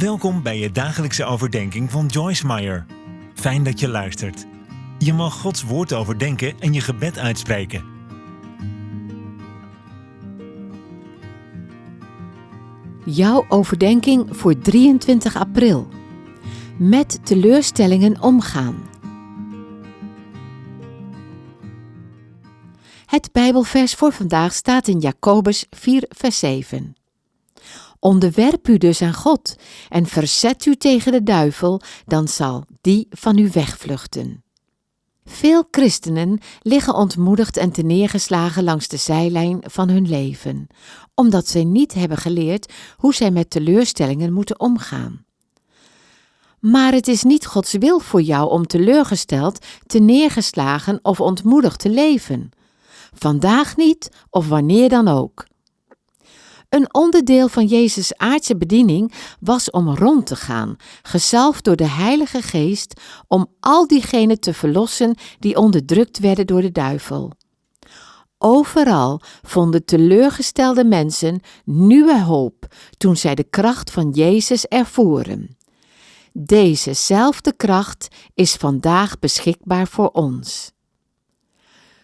Welkom bij je dagelijkse overdenking van Joyce Meyer. Fijn dat je luistert. Je mag Gods woord overdenken en je gebed uitspreken. Jouw overdenking voor 23 april. Met teleurstellingen omgaan. Het Bijbelvers voor vandaag staat in Jacobus 4, vers 7. Onderwerp u dus aan God en verzet u tegen de duivel, dan zal die van u wegvluchten. Veel christenen liggen ontmoedigd en neergeslagen langs de zijlijn van hun leven, omdat zij niet hebben geleerd hoe zij met teleurstellingen moeten omgaan. Maar het is niet Gods wil voor jou om teleurgesteld, neergeslagen of ontmoedigd te leven. Vandaag niet of wanneer dan ook. Een onderdeel van Jezus' aardse bediening was om rond te gaan, gezalfd door de Heilige Geest, om al diegenen te verlossen die onderdrukt werden door de duivel. Overal vonden teleurgestelde mensen nieuwe hoop toen zij de kracht van Jezus ervoeren. Dezezelfde kracht is vandaag beschikbaar voor ons.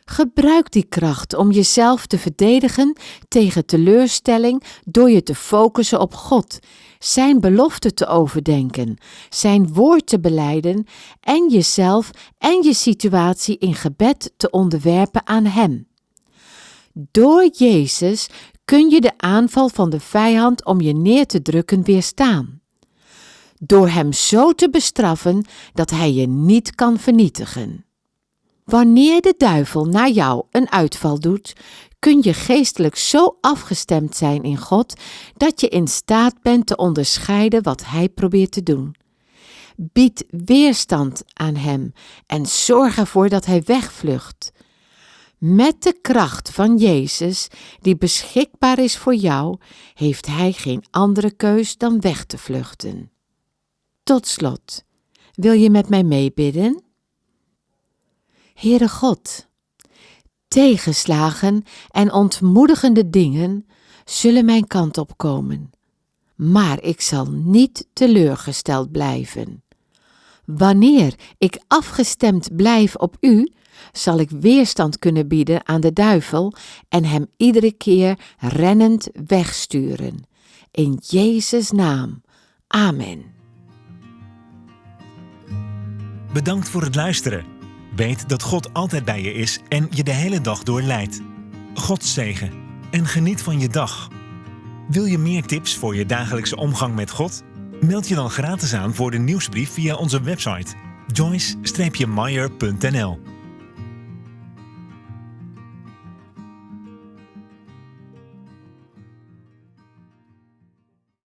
Gebruik die kracht om jezelf te verdedigen tegen teleurstelling door je te focussen op God, Zijn belofte te overdenken, Zijn woord te beleiden en jezelf en je situatie in gebed te onderwerpen aan Hem. Door Jezus kun je de aanval van de vijand om je neer te drukken weerstaan. Door Hem zo te bestraffen dat Hij je niet kan vernietigen. Wanneer de duivel naar jou een uitval doet, kun je geestelijk zo afgestemd zijn in God dat je in staat bent te onderscheiden wat hij probeert te doen. Bied weerstand aan hem en zorg ervoor dat hij wegvlucht. Met de kracht van Jezus, die beschikbaar is voor jou, heeft hij geen andere keus dan weg te vluchten. Tot slot, wil je met mij meebidden? Heere God, tegenslagen en ontmoedigende dingen zullen mijn kant op komen, maar ik zal niet teleurgesteld blijven. Wanneer ik afgestemd blijf op U, zal ik weerstand kunnen bieden aan de duivel en hem iedere keer rennend wegsturen. In Jezus' naam. Amen. Bedankt voor het luisteren. Weet dat God altijd bij je is en je de hele dag door leidt. God zegen en geniet van je dag. Wil je meer tips voor je dagelijkse omgang met God? Meld je dan gratis aan voor de nieuwsbrief via onze website joyce-meyer.nl